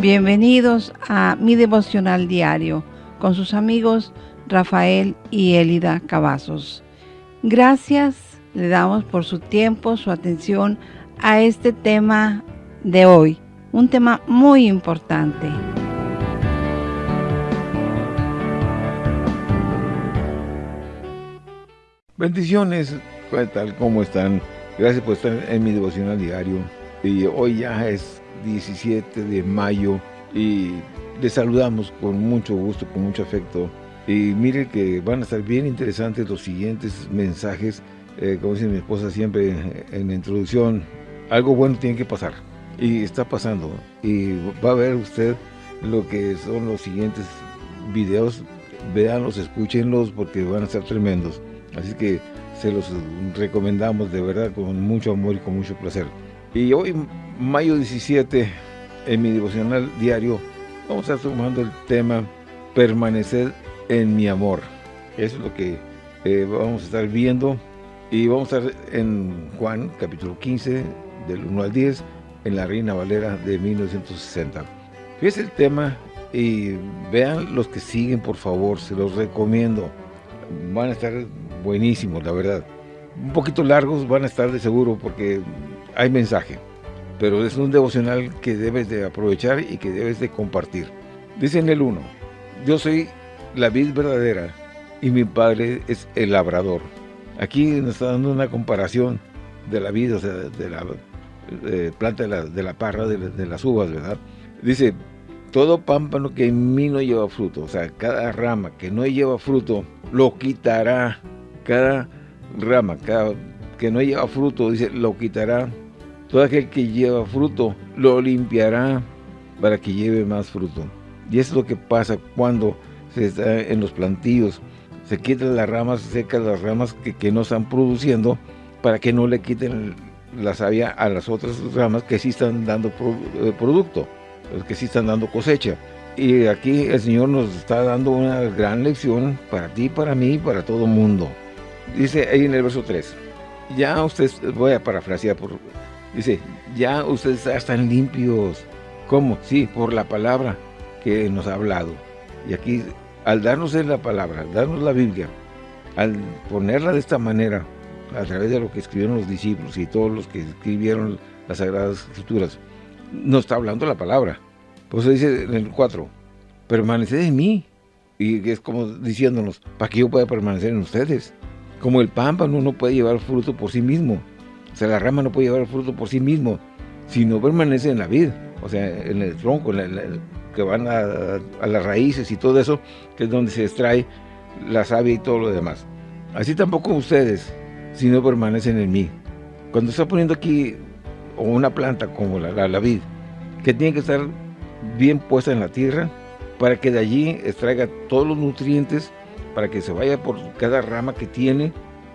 Bienvenidos a mi devocional diario con sus amigos Rafael y Elida Cavazos. Gracias le damos por su tiempo, su atención a este tema de hoy, un tema muy importante. Bendiciones, ¿qué tal? ¿Cómo están? Gracias por estar en mi devocional diario. Y hoy ya es 17 de mayo y les saludamos con mucho gusto, con mucho afecto. Y miren que van a estar bien interesantes los siguientes mensajes. Eh, como dice mi esposa siempre en la introducción, algo bueno tiene que pasar. Y está pasando. Y va a ver usted lo que son los siguientes videos. Véanlos, escúchenlos porque van a estar tremendos. Así que se los recomendamos de verdad con mucho amor y con mucho placer. Y hoy, mayo 17, en mi devocional diario, vamos a estar tomando el tema Permanecer en mi amor. Eso es lo que eh, vamos a estar viendo. Y vamos a estar en Juan, capítulo 15, del 1 al 10, en la Reina Valera de 1960. Fíjense el tema y vean los que siguen, por favor, se los recomiendo. Van a estar buenísimos, la verdad. Un poquito largos van a estar de seguro porque hay mensaje. Pero es un devocional que debes de aprovechar y que debes de compartir. Dice en el 1, yo soy la vid verdadera y mi padre es el labrador. Aquí nos está dando una comparación de la vida, o sea, de la planta de la, de la parra, de, de, las uvas, ¿verdad? Dice, todo pámpano que en mí no lleva fruto, o sea, cada rama que no lleva fruto, lo quitará. Cada rama cada, que no lleva fruto, dice, lo quitará. Todo aquel que lleva fruto, lo limpiará para que lleve más fruto. Y eso es lo que pasa cuando se está en los plantíos. Se quitan las ramas secas, las ramas que, no están produciendo, para que no le quiten la savia a las otras ramas que sí están dando eh, producto, que sí están dando cosecha. Y aquí el Señor nos está dando una gran lección para ti, para mí, para todo mundo. Dice ahí en el verso 3, ya ustedes, voy a parafrasear, por, dice, ya ustedes están limpios. ¿Cómo? Sí, por la palabra que nos ha hablado. Y aquí, al darnos la palabra, al darnos la Biblia, al ponerla de esta manera, a través de lo que escribieron los discípulos y todos los que escribieron las Sagradas Escrituras, nos está hablando la palabra. Por eso dice en el 4, permaneced en mí. Y es como diciéndonos, para que yo pueda permanecer en ustedes. Como el pámpano no puede llevar fruto por sí mismo. O sea, la rama no puede llevar fruto por sí mismo, si no permanece en la vid, o sea, en el tronco, que van a, las raíces y todo eso, que es donde se extrae la savia y todo lo demás. Así tampoco ustedes, si no permanecen en mí. Cuando está poniendo aquí una planta como la, la vid, que tiene que estar bien puesta en la tierra, para que de allí extraiga todos los nutrientes para que se vaya por cada rama que tiene,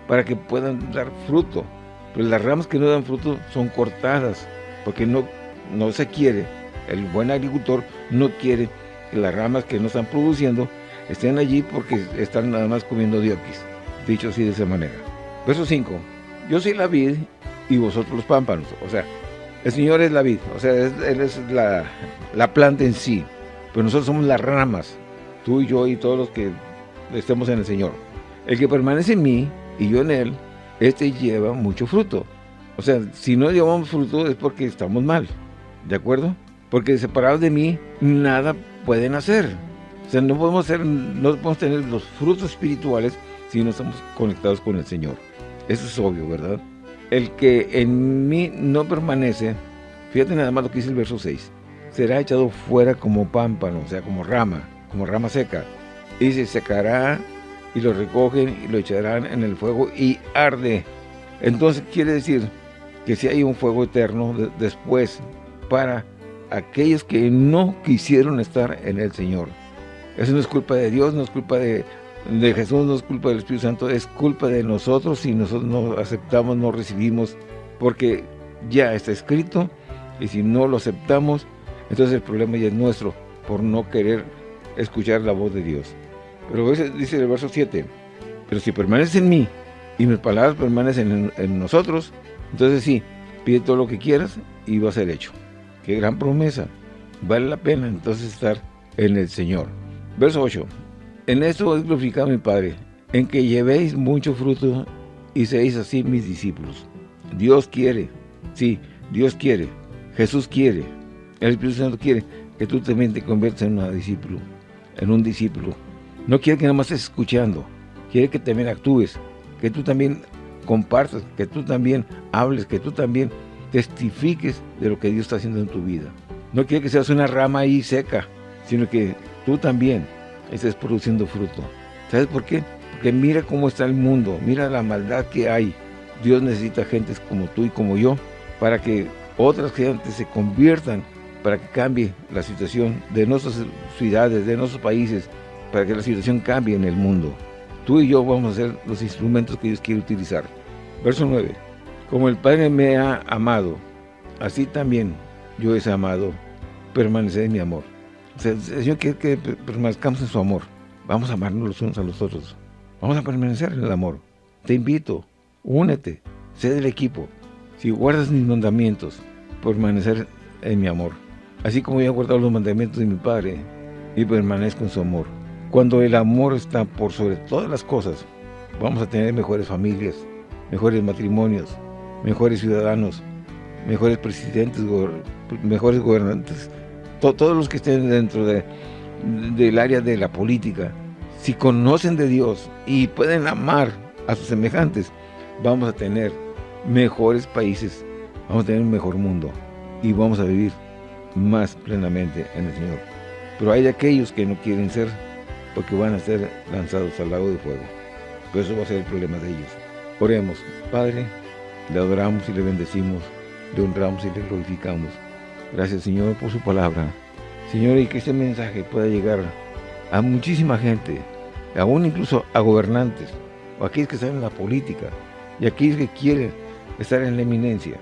para que puedan dar fruto. Pero las ramas que no dan fruto son cortadas, porque no, no se quiere, el buen agricultor no quiere que las ramas que no están produciendo estén allí porque están nada más comiendo diokis, dicho así de esa manera. Verso 5, yo soy la vid y vosotros los pámpanos, o sea, el Señor es la vid, o sea, Él es la, la planta en sí, pero nosotros somos las ramas, tú y yo y todos los que estemos en el Señor. El que permanece en mí y yo en él, este lleva mucho fruto. O sea, si no llevamos fruto es porque estamos mal, ¿de acuerdo? Porque separados de mí, nada pueden hacer. O sea, no podemos, ser, no podemos tener los frutos espirituales si no estamos conectados con el Señor. Eso es obvio, ¿verdad? El que en mí no permanece, fíjate nada más lo que dice el verso 6, será echado fuera como pámpano, o sea, como rama, como rama seca y se secará y lo recogen y lo echarán en el fuego y arde. Entonces quiere decir que si hay un fuego eterno después para aquellos que no quisieron estar en el Señor. Eso no es culpa de Dios, no es culpa de, de Jesús, no es culpa del Espíritu Santo, es culpa de nosotros si nosotros no aceptamos, no recibimos, porque ya está escrito y si no lo aceptamos, entonces el problema ya es nuestro por no querer escuchar la voz de Dios. Pero dice el verso 7, pero si permaneces en mí y mis palabras permanecen en, nosotros, entonces sí, pide todo lo que quieras y va a ser hecho. Qué gran promesa. Vale la pena entonces estar en el Señor. Verso 8. En esto es glorificado mi Padre, en que llevéis mucho fruto y seáis así mis discípulos. Dios quiere, sí, Dios quiere, Jesús quiere, el Espíritu Santo quiere que tú también te conviertas en un discípulo, en un discípulo. No quiere que nada más estés escuchando, quiere que también actúes, que tú también compartas, que tú también hables, que tú también testifiques de lo que Dios está haciendo en tu vida. No quiere que seas una rama ahí seca, sino que tú también estés produciendo fruto. ¿Sabes por qué? Porque mira cómo está el mundo, mira la maldad que hay. Dios necesita gentes como tú y como yo para que otras gentes se conviertan, para que cambie la situación de nuestras ciudades, de nuestros países, para que la situación cambie en el mundo. Tú y yo vamos a ser los instrumentos que Dios quiere utilizar. Verso 9. Como el Padre me ha amado, así también yo he amado, permanecer en mi amor. O sea, el Señor quiere que permanezcamos en su amor. Vamos a amarnos los unos a los otros. Vamos a permanecer en el amor. Te invito, únete, sé del equipo. Si guardas mis mandamientos, permanecer en mi amor. Así como yo he guardado los mandamientos de mi Padre y permanezco en su amor. Cuando el amor está por sobre todas las cosas, vamos a tener mejores familias, mejores matrimonios, mejores ciudadanos, mejores presidentes, mejores gobernantes, todos los que estén dentro de, del área de la política, si conocen de Dios y pueden amar a sus semejantes, vamos a tener mejores países, vamos a tener un mejor mundo y vamos a vivir más plenamente en el Señor. Pero hay aquellos que no quieren ser porque van a ser lanzados al lago de fuego. Pero eso va a ser el problema de ellos. Oremos, Padre, le adoramos y le bendecimos, le honramos y le glorificamos. Gracias, Señor, por su palabra. Señor, y que este mensaje pueda llegar a muchísima gente, aún incluso a gobernantes, o a aquellos que están en la política, y a aquellos que quieren estar en la eminencia,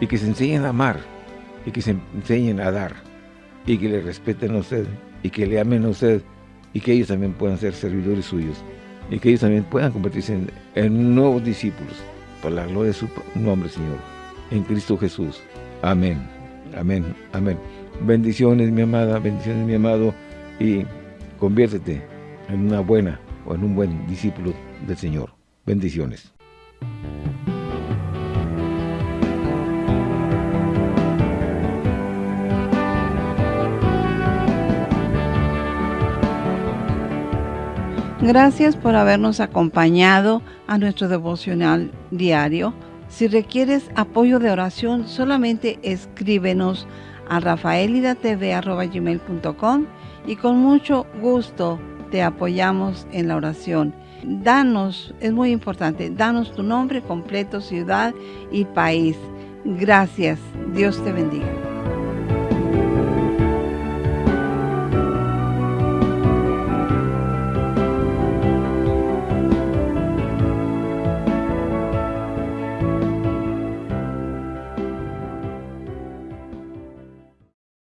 y que se enseñen a amar, y que se enseñen a dar, y que le respeten a usted, y que le amen a usted, y que ellos también puedan ser servidores suyos y que ellos también puedan convertirse en, nuevos discípulos para la gloria de su nombre, Señor, en Cristo Jesús. Amén, amén, amén. Bendiciones, mi amada, bendiciones, mi amado, y conviértete en una buena o en un buen discípulo del Señor. Bendiciones. Gracias por habernos acompañado a nuestro devocional diario. Si requieres apoyo de oración, solamente escríbenos a rafaelidatv.com y con mucho gusto te apoyamos en la oración. Danos, es muy importante, danos tu nombre completo, ciudad y país. Gracias. Dios te bendiga.